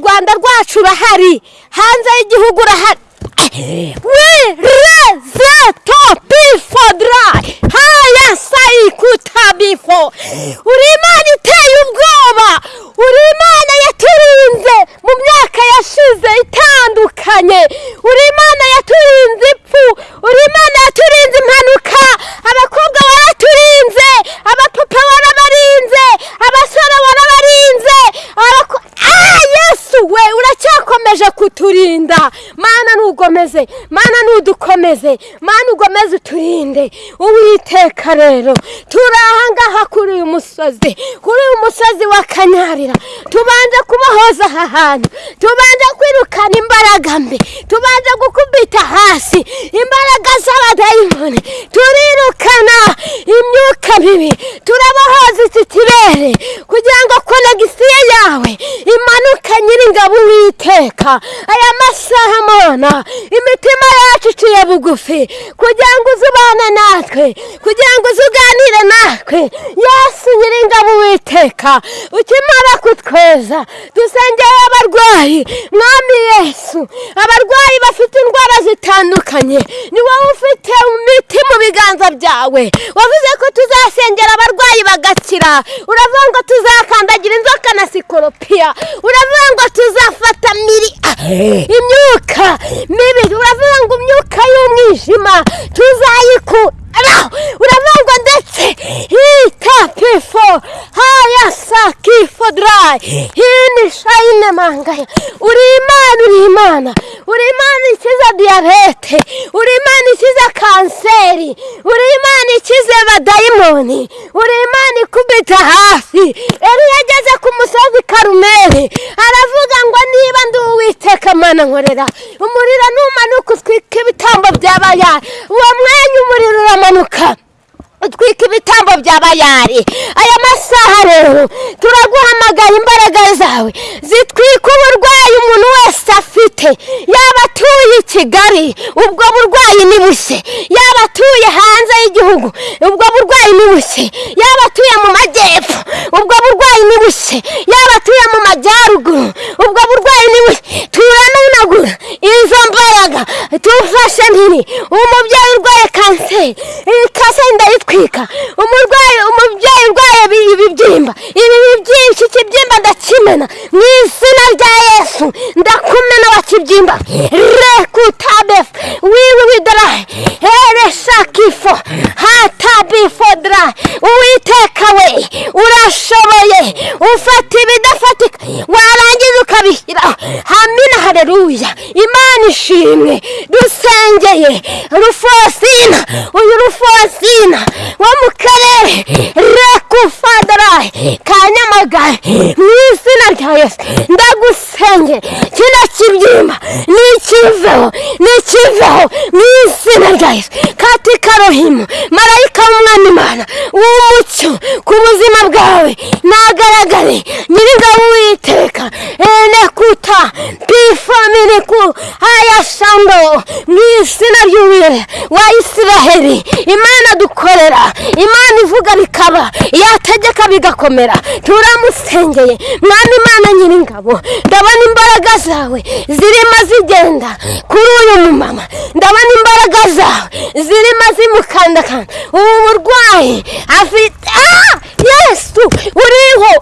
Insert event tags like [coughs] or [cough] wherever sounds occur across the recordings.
rwanda rwacu urahari hanze y'igihugu urahari haya sayikutabifo uri imana iteye ubwoba. Uri imana yaturinze mu myaka yashize itandukanye. Uri imana yaturinze ipfu. Uri imana yaturinze impanuka. Abakobwa waraturinze uracyakomeje kuturinda. Mana ntugomeze mana ntudukomeze mana ugomeze uturinde. Uwiteka rero turi ahangaha kuri uyu musozi kuri uyu musozi wa kanyarira. Tubanje kubahoza aha hantu tubanje kwirukana imbaraga mbi tubanje gukubita hasi imbaraga z'abadayimoni. Turirukana imyuka mibi turabahoza iki kirere kugira ngo konegisiyo yawe imanuka nyiringabo uwiteka. Aya masaha mona imitima yacu iciye bugufi. Kugira ngo uzubane natwe kugira ngo uzuganire natwe. Yesu nyiringabo uwiteka ukimara kutweza dusengeye abarwayi. Mwami yesu abarwayi bafite indwara zitandukanye. Ni wowe ufite imiti mu biganza byawe. Wavuze ko tuzasengera abarwayi bagakira. Uravuga ngo tuzakandagira inzoka na sikoropiya. Uravuga ngo tuzafata imyuka. Mibi uravuga ngo imyuka y'umwijima. Tuzayikura uravuga ngo ndetse. Hitapifo haya sakifo darayi hini shayine mangaya. Uri imana uri imana. Uri imana ikiza diyabete uri imana ikiza kanseri. Uri imana ikize abadayimoni. Uri imana ikubita hasi yari yageze ku musozi karumeri aravuga ngo niba ndi uwiteka mana nkorera. Umuriro numanuka utwika ibitambo byabayari uwo mwanya umuriro uramanuka utwika ibitambo bya bayari aya masaha rero turaguhamagara imbaraga zawe. Zitwika uburwayi umuntu wese afite. Yaba atuye i kigali ubwo burwayi ni bushye yaba atuye hanze y'igihugu ubwo burwayi ni bushye yaba atuye mu majyepfo ubwo burwayi ni bushye yaba atuye mu majyaruguru ubwo burwayi ni bushye turanunagura izo mbaraga tufashe ntiri umubyeyi urwaye kanseri iyi kanseri ndayitwika umurwayi umubyeyi urwaye ibi- ibibyimba ibi bibyimba iki kibyimba ndakimena. Mu izina rya yesu ndakumena wa kibyimba rekutabefu wiwi widarayi ereshakifo hatabifo darayi uwiteka we urashoboye. Ufata hamina hareruya imana ishimwe dusengeye rufosina. Uyu rufosina wo mu karere rekufadarayi ka nyamagabe. Mu izina rya yesu ndagusengera kino kibyimba nikiveho nikiveho mu izina rya yesu. Katika rohimu marayika w'umwami imana w'umucyo ku buzima bwawe. Nagaragare nyir'ingabo witeka enekuta pifaminiku ayashando mu izina ry'uwire wa isiraheli imana dukorera imana ivuga bikaba yategeka bigakomera turamusengeye mwami imana nyir'ingabo ndabona imbaraga zawe zirimo zigenda kuri uyu mumama ndabona imbaraga zawe zirimo zimukandakanda ubu burwayi afite ah! Yesu uriho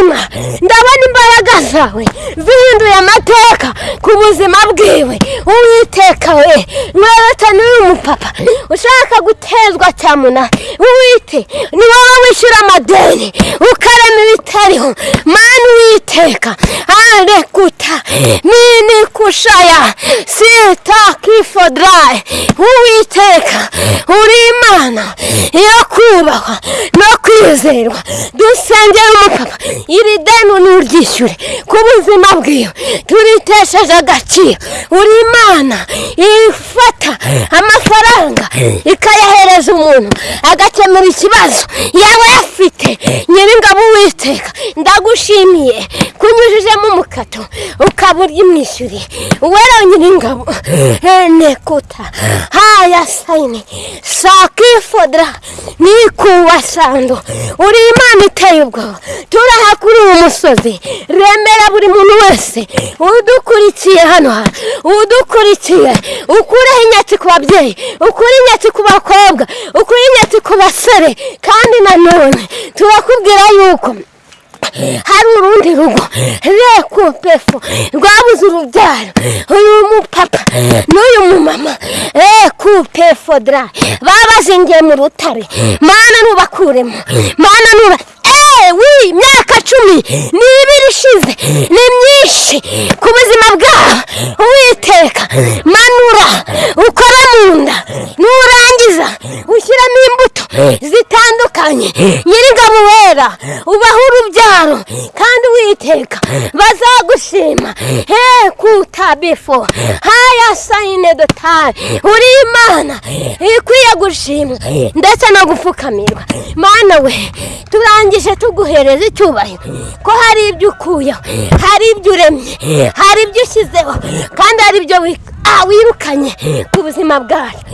hamima ndabona imbaraga zawe. Zihinduye amateka ku buzima bwiwe. Uwiteka we mwereke n'uyu mupapa. Ushaka gutezwa cyamuna? Uwite ni wowe wishyura amadeni. Ukarema ibitariho. Mani uwiteka arekuta nini kushaya sita kifodrayi uwiteka uri imana yo kubahwa no kwizerwa dusengera umupapa iri deni nuryishyure ku buzima bwiwe turitesheje agaciro uri imana ifata amafaranga ikayahereza umuntu agakemura ikibazo yaba yafite nyir'ingabo uwiteka ndagushimiye kunyujijemo umukara kato ukaba urimwishyuriye uwera nyiringabo enekuta haya sayini sakifodra nikuwa sando. Uri imana iteye ubwoba. Turaha kuri uwo musozi. Remera buri muntu wese. Udukurikiye hano hantu udukurikiye. Ukureho inyatsi ku babyeyi. Ukure inyatsi ku bakobwa. Ukure inyatsi ku basore. Kandi nanone turakubwira yuko hari urundi rugo reko pefo rwabuze urubyaro. Uyu mupapa n'uyu mumama. Reko pefo dra. Babazingiye mu rutare. Mana nubakuremo mana nuba eee imyaka cumi. N'ibiri ishize ni myinshi. Ku buzima bwabo uwiteka manura ukora mu nda nurangiza ushyiramo imbuto zitandukanye. Nyir'ingabo wera ubaho urubyaro kandi witeka bazagushima. He kutabifo haya sayine dotari uri imana ikwiye gushimwa ndetse no gupfukamirwa. Mana we turangije tuguhereza icyubahiro. Ko hari ibyo ukuyeho hari ibyo uremye hari ibyo ushyizeho kandi hari ibyo wirukanye ku buzima bwacu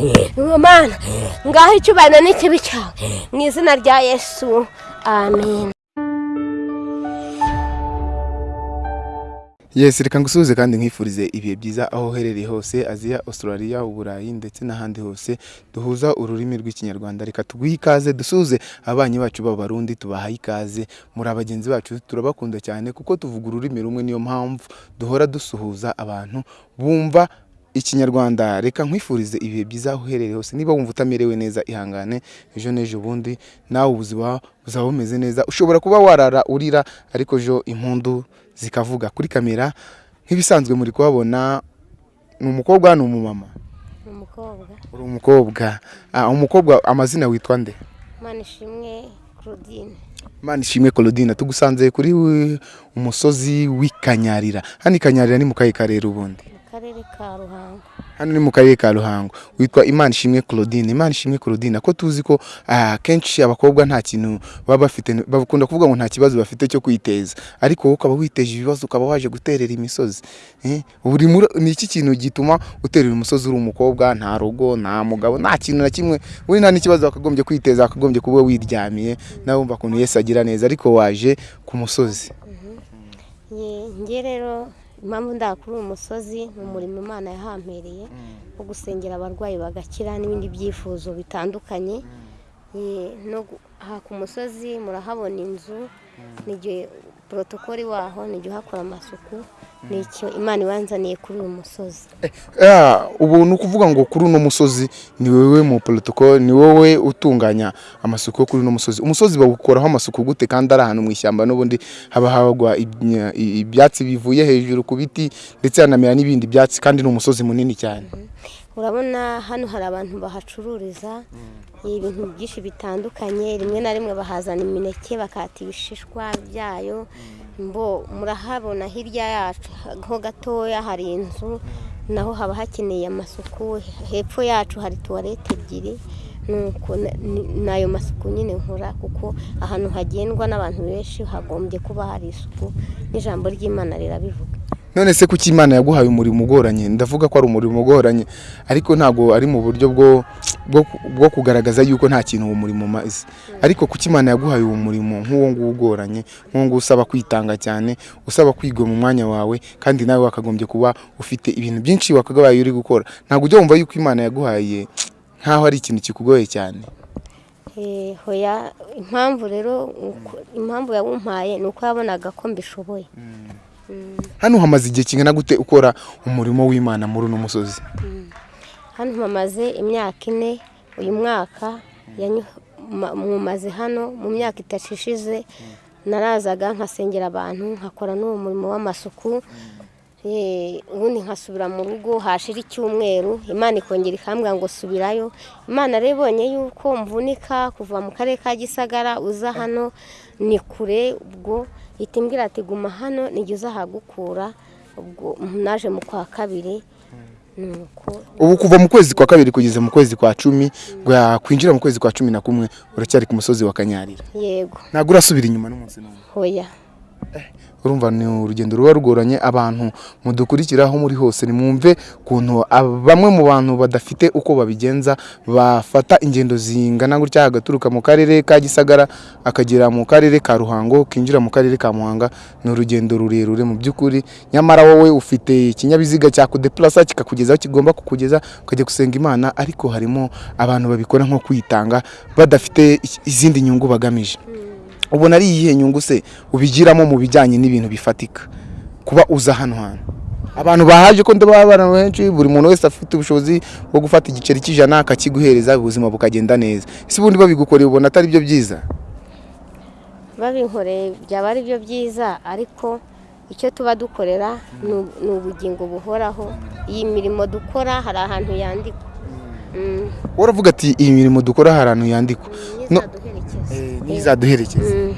ngaho icyubahiro n'ikibi cyawe mu izina rya yesu amen. Yesi reka ngusuhuze kandi nkwifurize ibihe byiza aho uherereye hose aziya australia uburayi ndetse n'ahandi hose duhuza ururimi rw'ikinyarwanda. Reka tuguhe ikaze dusuhuze ababanyi bacu b'abarundi tubahaye ikaze. Muri abagenzi bacu turabakunda cyane kuko tuvuga ururimi rumwe niyo mpamvu duhora dusuhuza abantu bumva ikinyarwanda. Reka nkwifurize ibihe byiza aho uherereye hose. Niba wumva utamerewe neza ihangane ejo n'ejo bundi nawe ubuzima buzaba bumeze neza. Ushobora kuba warara urira ariko ejo impundu zikavuga kuri kamera nk'ibisanzwe muri kuhabona ni umukobwa ni umumama? Uri umukobwa. Ah, umukobwa amazina witwa nde? Manishimwe claudine. Imana ishimwe Claudine. Tugusanze kuri wi- umusozi w'ikanyarira hano ikanyarira ni mu kahe karere ubundi. Karere ka ruhango. Hano ni mu karere ka ruhango. Witwa imana ishimwe claudine. Imana ishimwe claudine. Ko tuzi ko ah, kenshi abakobwa nta kintu baba bafite bakunda kuvuga ngo nta kibazo bafite cyo kwiteza. Ariko wowe ukaba witeje ibibazo ukaba waje guterera imisozi. Eh, buri ni iki kintu gituma uterera umusozi uri umukobwa nta rugo nta mugabo nta kintu na kimwe. We nta n'ikibazo wakagombye kwiteza wakagombye kuba wiryamiye nawe wumva ukuntu yesu agira neza ariko waje ku musozi. Ye- nge rero impamvu ndakuri uyu musozi ni umurimo imana yahampereye wo gusengera abarwayi bagakira n'ibindi byifuzo bitandukanye. Gu- aha ku musozi murahabona inzu n'igihe porotokoli waho n'igihe uhakora amasuku. Ni icyo imana ibanzaniye kuri uyu musozi. Ah, ubu ni ukuvuga ngo kuri uno musozi ni wowe mu protocol ni wowe utunganya amasuku yo kuri uno musozi. Umusozi bawukoraho amasuku gute kandi ari ahantu mu ishyamba n'ubundi haba hagwa ibya- ibyatsi bivuye hejuru ku biti ndetse hanamera n'ibindi byatsi kandi ni umusozi munini cyane. Urabona hano hari abantu bahacururiza ibintu byinshi bitandukanye rimwe na rimwe bahazana imineke bakata ibishishwa byayo mbo murahabona hirya yacu ho gatoya hari inzu naho haba hakeneye amasuku. Hepfo yacu hari tuwarete ebyiri ni- n'ayo masuku nyine nkora kuko ahantu hagendwa n'abantu benshi hagombye kuba hari isuku. N'ijambo ry'imana rirabivuga none se kuki imana yaguhaye umurimo ugoranye? Ndavuga ko ari umurimo ugoranye. Ariko ntabwo ari mu buryo bwo kugaragaza yuko nta kintu uwo murimo umaze ariko kuki imana yaguhaye uwo murimo nk'uwo nguwo ugoranye nk'uwo nguwo usaba kwitanga cyane usaba kwigwa mu mwanya wawe kandi nawe wakagombye kuba ufite ibintu byinshi wakagabaye uri gukora. Ntabwo ujya wumva yuko imana yaguhaye nk'aho ari ikintu kikugoye cyane. Hoya impamvu rero impamvu yawumpaye ni uko yabonaga ko mbishoboye. Hano hamaze igihe kingana gute ukora umurimo w'imana muri uno musozi? Hano mpamaze imyaka ine uyu mwaka mumaze hano mu myaka itatu ishize narazaga nkasengera abantu nkakora n'uwo murimo w'amasuku. Ubundi nkasubira mu rugo hashira icyumweru imana ikongera ikambwira ngo subirayo. Imana rero ibonye yuko mvunika kuva mu karere ka gisagara uza hano ni kure ubwo ihita imbwira ati guma hano nijya uzahagukura ubwo naje mu kwa kabiri. Ubu kuva mu kwezi kwa kabiri kugeza mu kwezi kwa cumi bwa- kwinjira mu kwezi kwa cumi na kumwe uracyari ku musozi wa kanyarira. Yego. Ntabwo urasubira inyuma n'umunsi n'umwe. Hoya urumva ni urugendo ruba rugoranye abantu mudukurikiraho muri hose nimwumve ukuntu bamwe mu bantu badafite uko babigenza bafata ingendo zingana gutya agaturuka mu karere ka gisagara akagera mu karere ka ruhango kinjira mu karere ka muhanga ni urugendo rurerure mu by'ukuri. Nyamara wowe ufite ikinyabiziga cyakudeplasa kikakugeza aho kigomba kukugeza ukajya gusenga imana ariko harimo abantu babikora nko kwitanga badafite izindi nyungu bagamije. Ubona ari iyihe nyungu se ubigiramo mu bijyanye n'ibintu bifatika? Kuba uza hano hantu. Abantu bahaje ko ndaba abantu benshi buri muntu wese afite ubushobozi bwo gufata igiceri cy'ijana akakiguhereza ubuzima bukagenda neza. Ese ubundi babigukoreye ubona atari byo byiza? Babinkoreye byaba ari byo byiza ariko icyo tuba dukorera ni- ni ubugingo buhoraho. Iyi mirimo dukora hari ahantu yandikwa. Mm, uravuga ati iyi mirimo dukora hari ahantu yandikwa. No- n'izaduherekeza. N'izaduherekeza. Mm.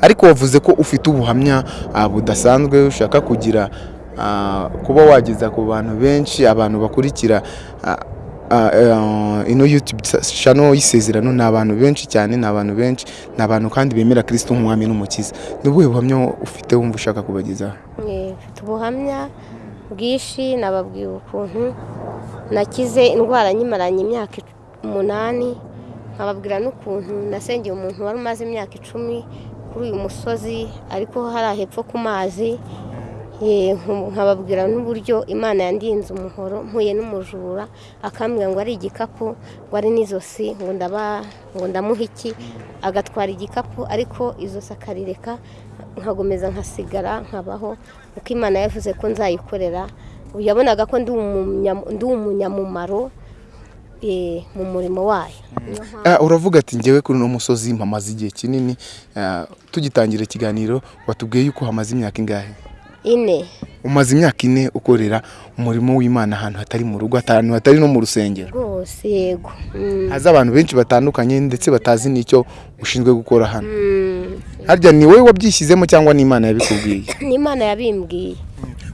ariko wavuze ko ufite ubuhamya ah, budasanzwe ushaka kugira ah, kuba wageza ku bantu benshi abantu bakurikira ah, eh, ino YouTube channel y'isezerano ni abantu benshi cyane ni abantu benshi ni abantu kandi bemera Kristo nk'umwami n'umukiza. Ni ubuhe buhamya ufite wumva ushaka kubagezaho? Eh, mfite ubuhamya bwinshi nababwiye ukuntu nakize indwara nyimaranye imyaka umunani nkababwira n'ukuntu nasengeye umuntu wari umaze imyaka icumi kuri uyu musozi ariko hari hepfo ku mazi nkababwira n'uburyo imana yandinze umuhoro mpuye n'umujura akambwira ngo ari igikapu ngo ari n'izosi ngo ndamuha iki? Agatwara igikapu ariko izosi akarireka nkagomeza nkasigara nkabaho kuko imana yavuze ko nzayikorera. Yabonaga ko ndi umunya- ndi umunyamumaro eh, mu murimo wayo. Ah, uravuga ati ngewe kuri uno musozi mpamaze igihe kinini. Ah, tugitangira ikiganiro watubwiye yuko hamaze imyaka ingahe? Ine. Umaze imyaka ine ukorera umurimo w'imana ahantu hatari mu rugo ahantu hatari no mu rusengero. Rwose yego. Mm, haza abantu benshi batandukanye ndetse batazi n'icyo ushinzwe gukora hano. Mm. harya ni wowe wabyishyizemo cyangwa n'imana yabikubwiye? [laughs] N'imana yabimbwiye.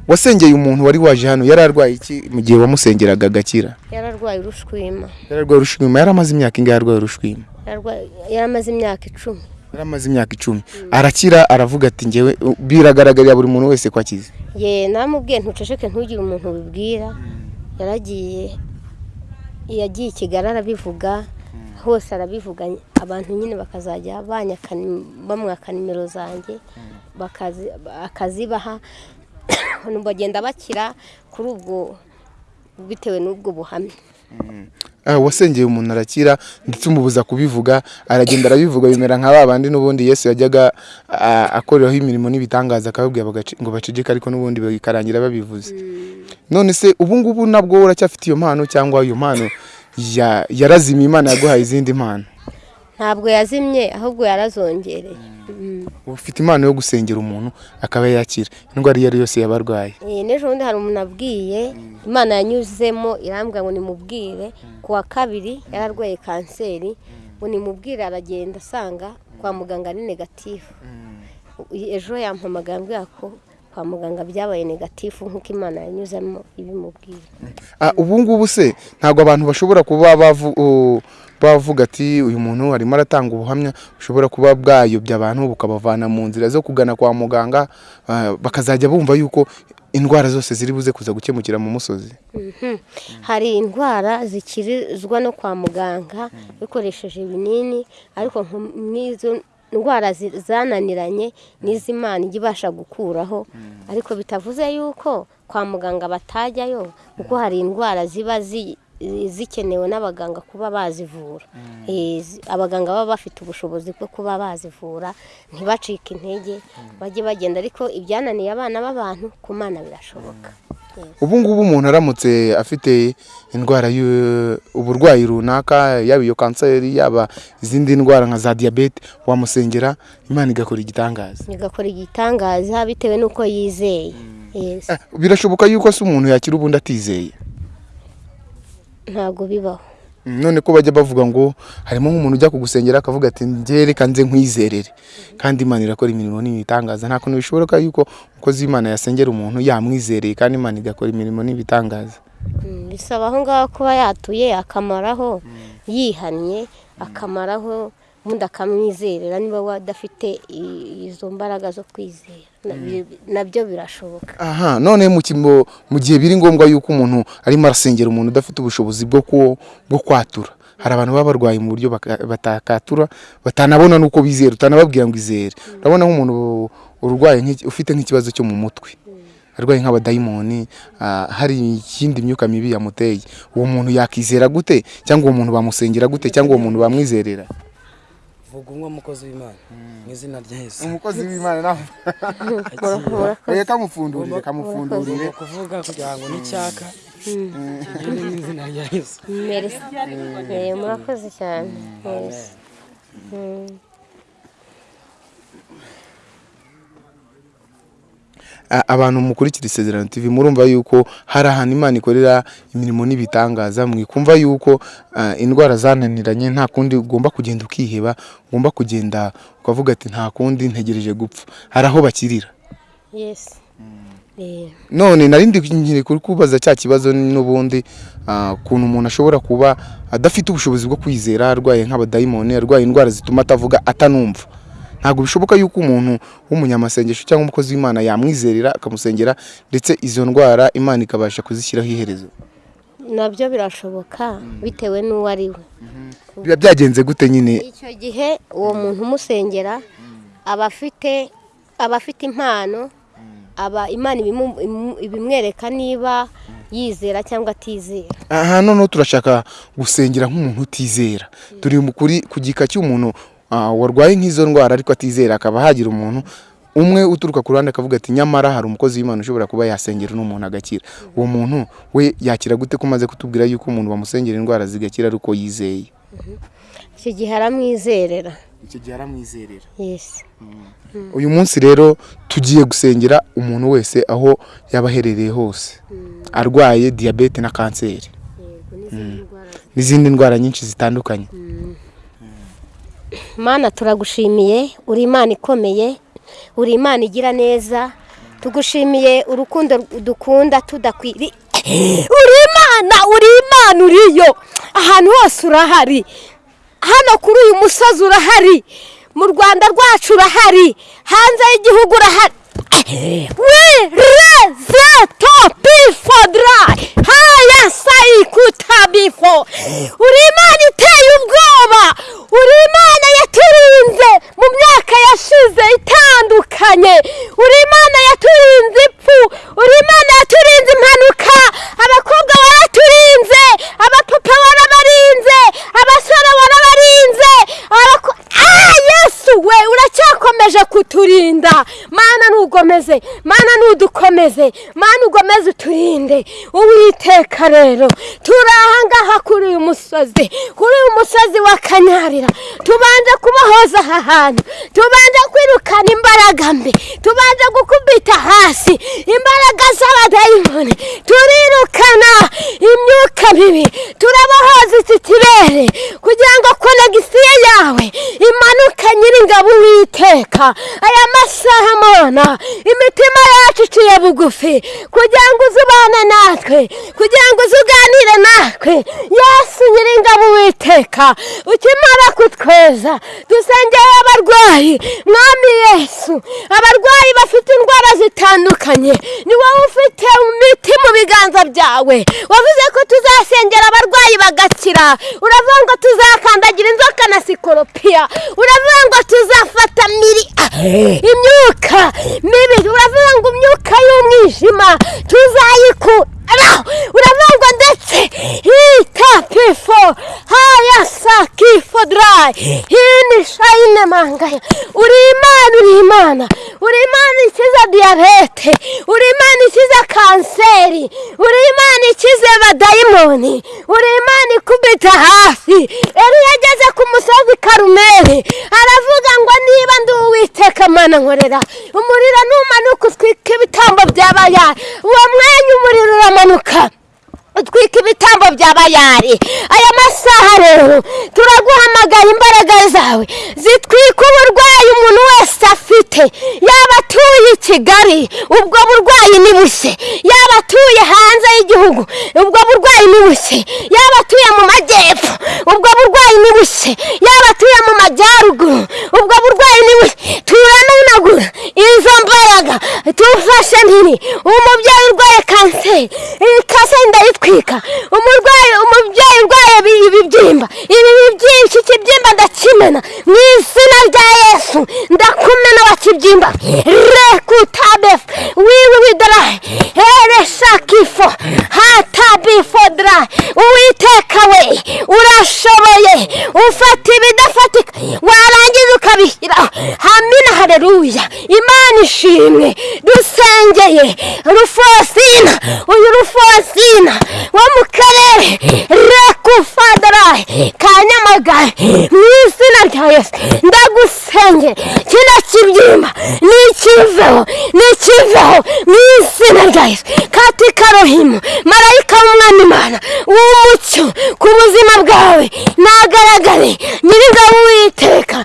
Wasengeye umuntu wari waje hano yari arwaye iki mu gihe wamusengeraga agakira? Yararwaye urushwima. Yari arwaye urushwima yari amaze imyaka ingahe arwaye urushwima? Yararwaye- yaramaze imyaka icumi. Yari amaze imyaka icumi. Arakira aravuga ati ngewe biragaragarira buri muntu wese ko akize. Ye namubwiye ntuceceke ntugire umuntu ubibwira. Yaragiye yagiye i kigali arabivuga. Hose arabivuga abantu nyine bakazajya bamwaka nimero zanjye bakazi- akazibaha. [coughs] Bagenda bakira kuri ubwo bitewe n'ubwo buhamya. Ah, wasengeye umuntu arakira ndetse umubuza kubivuga aragenda arabivuga bimera nka ba bandi n'ubundi yesu yajyaga ah, akoreraho imirimo n'ibitangaza akababwira ngo baceceke ariko n'ubundi bikarangira babivuze. None se ubu ngubu nabwo uracyafite iyo mpano cyangwa iyo mpano ya- yarazimiye imana yaguhaye izindi mpano? Ntabwo yazimye ahubwo yarazongereye. Mm. ufite impano yo gusengera umuntu akaba yakira. Indwara iyo ari yo yose yaba arwaye Eh, n'ejo bundi hari umuntu abwiye imana yanyuzemo irambwira ngo nimubwire. Ku wa kabiri yararwaye kanseri ngo nimubwire aragenda asanga kwa muganga ari negatifu ejo yampamagaye ambwira ko kwa muganga byabaye negatifu nk'uko imana yanyuzemo ibimubwira Ah, ubu ngubu se ntabwo abantu bashobora kuba bavuga ati uyu muntu arimo aratanga ubuhamya bushobora kuba bwayobya abantu bukabavana mu nzira zo kugana kwa muganga bakazajya bumva yuko indwara zose ziri buze kuza gukemukira mu musozi. Mhm. hari indwara zikirizwa no kwa muganga bikoresheje ibinini ariko n'izo indwara zananiranye n'iz'imana ijya ibasha gukuraho ariko bitavuze yuko kwa muganga batajyayo kuko hari indwara ziba zi- zikenewe n'abaganga kuba bazivura. Eh, zi- abaganga baba bafite ubushobozi bwo kuba bazivura ntibacike intege bajye bagenda ariko ibyananiye abana b'abantu ku mana birashoboka. Ubu ngubu umuntu aramutse afite indwara y'u- uburwayi runaka yaba iyo kanseri yaba izindi ndwara nka za diyabete wamusengera imana igakora igitangaza. Igakora igitangaza bitewe n'uko yizeye. Ah, birashoboka yuko se umuntu yakira ubundi atizeye? Ntabwo bibaho. None ko bajya bavuga ngo harimo nk'umuntu ujya kugusengera akavuga ati njye reka nze nkwizerere. Kandi imana irakora imirimo n'ibitangaza nta kuntu bishoboka yuko umukozi w'imana yasengera umuntu yamwizereye kandi imana igakora imirimo n'ibitangaza. Mm, bisaba aho ngaho kuba yatuye akamaraho yihannye akamaraho ubundi akamwizerera niba wadafite izo mbaraga zo kwizera. Nabyo- birashoboka. Aha none mu gihe biri ngombwa yuko umuntu arimo arasengera umuntu udafite ubushobozi bwo kwatura. Hari abantu baba barwaye mu buryo batakatura batanabona n'uko bizera utanababwira ngo izere. Urabona nk'umuntu urwaye ufite nk'ikibazo cyo mu mutwe. Arwaye nk'abadayimoni ah, hari ikindi myuka mibi yamuteye. Uwo muntu yakizera gute? Cyangwa uwo muntu bamusengera gute? Cyangwa uwo muntu bamwizerera? Vuga umwe mukozi w'imana. Mu izina rya yesu. Umukozi w'imana nawe murakoze [laughs] kamufundurire kamufundurire ugomba kuvuga kugira ngo n'icyaka kigende mu izina rya yesu. Merci. Eh, murakoze cyane. Abantu mukurikira isezerano tv murumva yuko hari ahantu imana ikorera imirimo n'ibitangaza mwikumva yuko indwara zananiranye nta kundi ugomba kugenda ukiheba ugomba kugenda ukavuga ati nta kundi ntegereje gupfa. Hari aho bakirira. Yes. Eh, none narindi nkiri kuri kubaza cya kibazo n'ubundi ukuntu umuntu ashobora kuba adafite ubushobozi bwo kwizera arwaye nk'abadayimoni arwaye indwara zituma atavuga atanumva. Ntabwo bishoboka yuko umuntu w'umunyamasengesho cyangwa umukozi w'imana yamwizerera akamusengera ndetse izo ndwara imana ikabasha kuzishyiraho iherezo. Nabyo birashoboka bitewe n'uwo ari we. Biba byagenze gute nyine? Icyo gihe uwo muntu umusengera aba afite aba afite impano aba imana ibimwereka niba yizera cyangwa atizera. Aha noneho turashaka gusengera nk'umuntu utizera. Turi kuri ku gika cy'umuntu warwaye nk'izo ndwara ariko atizera akaba hagira umuntu umwe uturuka ku ruhande akavuga ati nyamara hari umukozi w'imana ushobora kuba yasengera uno muntu agakira. Uwo muntu we yakira gute ko umaze kutubwira yuko umuntu bamusengera indwara zigakira ari uko yizeye icyo gihe aramwizerera. Icyo gihe aramwizerera. Yesi uyu munsi rero tugiye gusengera umuntu wese aho yaba aherereye hose. Arwaye diyabete na kanseri. N'izindi ndwara. Nyinshi zitandukanye. Mana turagushimiye. Uri imana ikomeye. Uri imana igira neza. Tugushimiye urukundo dukunda tudakwiri [clears throat] uri imana uri imana uriyo. Ahantu hose urahari. Hano kuri uyu musozi urahari. Mu rwanda rwacu urahari. Hanze y'igihugu urahari. Wirezeto bifodra haya sayikuta bifo uri imana iteye ubwoba uri imana yaturinze mu myaka yashize itandukanye uri imana yaturinze ipfu uri imana yaturinze impanuka abakobwa waraturinze abapapa warabarinze abasore warabarinze abako- Ah, yesu we uracyakomeje kuturinda mana ntugomeze mana ntudukomeze mana ugomeze uturinde uwiteka rero turi ahangaha kuri uyu musozi. Kuri uyu musozi wa kanyarira tubanje kubahoza aha hantu. Tubanje kwirukana imbaraga mbi. Tubanje gukubita hasi. Imbaraga z'abadayimoni. Turirukana imyuka mibi. Turabahoza iki kirere kugira ngo konegisiyo yawe imanuka nyiringabo uwiteka. Aya masaha mona imitima yacu iciye bugufi. Kugira ngo uzubane natwe. Kugira ngo uzuganire natwe yesu nyiringabo uwiteka ukimara kutweza dusengeye abarwayi mwami yesu abarwayi bafite indwara zitandukanye ni wowe ufite imiti mu biganza byawe wavuze ko tuzasengera abarwayi bagakira uravuga ngo tuzakandagira inzoka na sikoropiya uravuga ngo tuzafata miri imyuka mibi uravuga ngo imyuka y'umwijima tuzayikura ngo ndetse hitapifo haya sakifo darayi hini shayine mangaya uri imana uri imana uri imana ikiza diyabete uri imana ikiza kanseri uri imana ikize abadayimoni uri imana ikubita hasi yari yageze ku musozi karumeri aravuga ngo niba ndi uwiteka mana nkorera umuriro numanuka utwika ibitambo byabayari. Uwo mwanya umuriro uramanuka utwika ibitambo bya bayari aya masaha rero turaguhamagara imbaraga zawe. Zitwika uburwayi umuntu wese afite. Yaba atuye iki kigali ubwo burwayi ni bushye yaba atuye hanze y'igihugu ubwo burwayi ni bushye yaba atuye mu majyepfo ubwo burwayi ni bushye yaba atuye mu majyaruguru ubwo burwayi ni bushye turanunagura izo tufashe mpiri umubyeyi urwaye kanseri. Iyi kanseri ndayitwika umurwayi umubyeyi urwaye ibi- ibibyimba ibi bibyimba iki kibyimba ndakimena. Mu izina rya yesu ndakumena wa kibyimba rekutabefu wiwi widarayi ereshakifo hatabifo darayi uwiteka we urashoboye. Ufata ibidafatika hareruya imana ishimwe dusengeye. Rufosina uyu rufosina wo mu karere rekufadarayi ka nyamagabe mu izina rya yesu ndagusengeye kino kibyimba nikiveho nikiveho mu izina rya yesu katika rohimu. Marayika w'umwami imana. W'umucyo. Ku buzima bwawe. Nagaragare. Nyir'ingabo witeka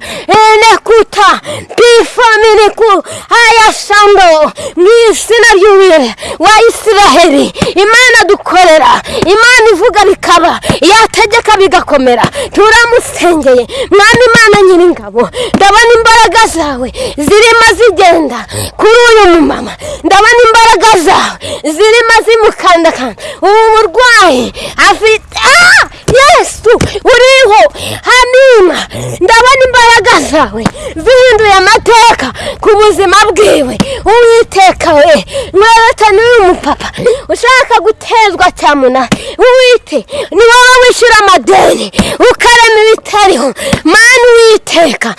enekuta pifaminiku ayashando mu izina ry'uwire wa isiraheli imana dukorera imana ivuga bikaba yategeka bigakomera turamusengeye mwami imana nyir'ingabo ndabona imbaraga zawe zirimo zigenda kuri uyu mumama ndabona imbaraga zawe zirimo zimukandakanda ubu burwayi afite ah yesu uriho hamima ndabona imbaraga zawe zihinduye amateka ku buzima bwiwe. Uwiteka we mwereke n'uyu mupapa. Ushaka gutezwa cyamuna uwite ni wowe wishyura amadeni. Ukarema ibitariho. Mani uwiteka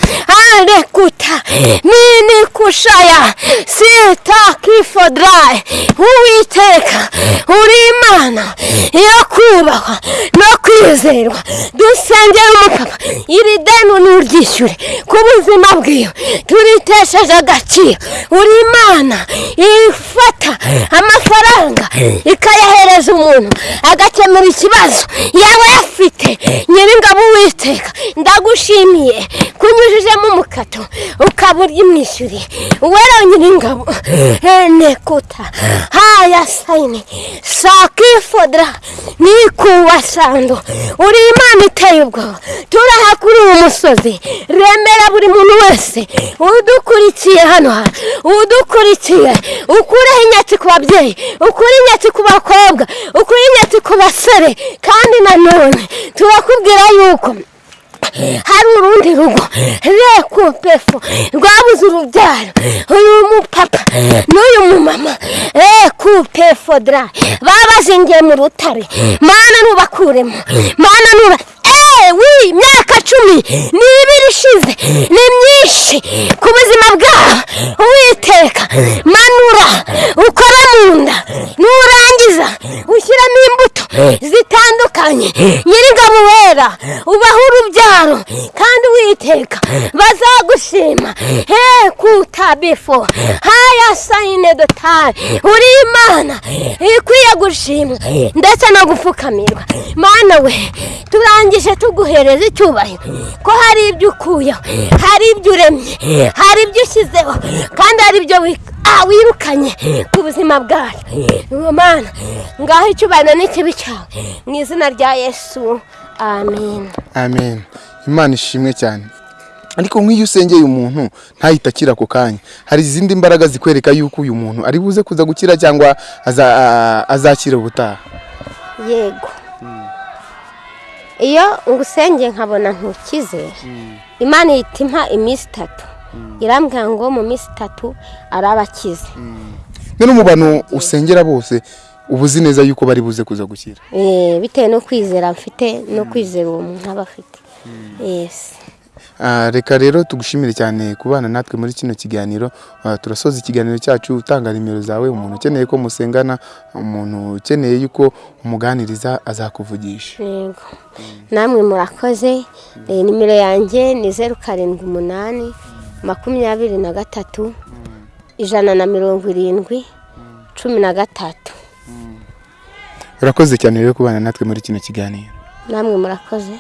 arekuta nini kushaya sita kifodrayi uwiteka uri imana yo kubahwa no kwizerwa dusengera umupapa iri deni nuryishyure ku buzima bwiwe turitesheje agaciro uri imana ifata amafaranga ikayahereza umuntu agakemura ikibazo yaba yafite nyir'ingabo uwiteka ndagushimiye kunyujijemo umukato ukaba urimwishyuriye uwera nyir'ingabo enekuta haya sayini sakifodra nikuwasando uri imana iteye ubwoba. Turaha kuri uyu musozi. Remera buri muntu wese. Udukurikiye hano hantu udukurikiye. Ukureho inyatsi ku babyeyi. Ukure inyatsi ku bakobwa. Ukure inyatsi ku basore. Kandi nanone turakubwira yuko hari urundi rugo rekupefo rwabuze urubyaro. Uyu mupapa n'uyu mumama. Rekupefo dra. Babazingiye mu rutare. Mana nubakuremo mana nuba wi imyaka cumi n'ibiri ishize ni myinshi ku buzima bwabo uwiteka. Manura ukora mu nda nurangiza ushyiramo imbuto zitandukanye. Nyir'ingabo wera ubaho urubyaro kandi uwiteka bazagushima. He kutabifo haya sayine dotari uri imana ikwiye gushimwa ndetse no gupfukamirwa. Mana we turangije tuguhereza icyubahiro. Ko hari ibyo ukuyeho hari ibyo uremye hari ibyo ushyizeho kandi hari ibyo wi- wirukanye ku buzima bwacu. Mana ngaho icyubahiro n'ikibi cyawe mu izina rya yesu amen. Amen. Imana ishimwe cyane. Ariko nk'iyo usengeye umuntu ntahita akira ako kanya. Hari izindi mbaraga zikwereka yuko uyu muntu ari buze kuza gukira cyangwa aza- azakira ubutaha? Yego. Iyo ngusengeye nkabona ntukize. Imana ihita impa iminsi itatu. Irambwira ngo mu minsi itatu araba akize none mu bantu usengera bose uba uzi neza yuko bari buze kuza gukira? Eh, bitewe no kwizera mfite no kwizera uwo muntu aba afite. Yesi reka rero tugushimire cyane kubana natwe muri kino kiganiro. Ah, turasoza ikiganiro cyacu utanga nimero zawe umuntu ukeneye ko musengana umuntu ukeneye yuko umuganiriza azakuvugisha. Yego. Namwe murakoze. Eh, nimero yanjye ni zeru karindwi umunani makumyabiri na gatatu ijana na mirongo irindwi cumi na gatatu. Urakoze cyane rero kubana natwe muri kino kiganiro. Namwe murakoze.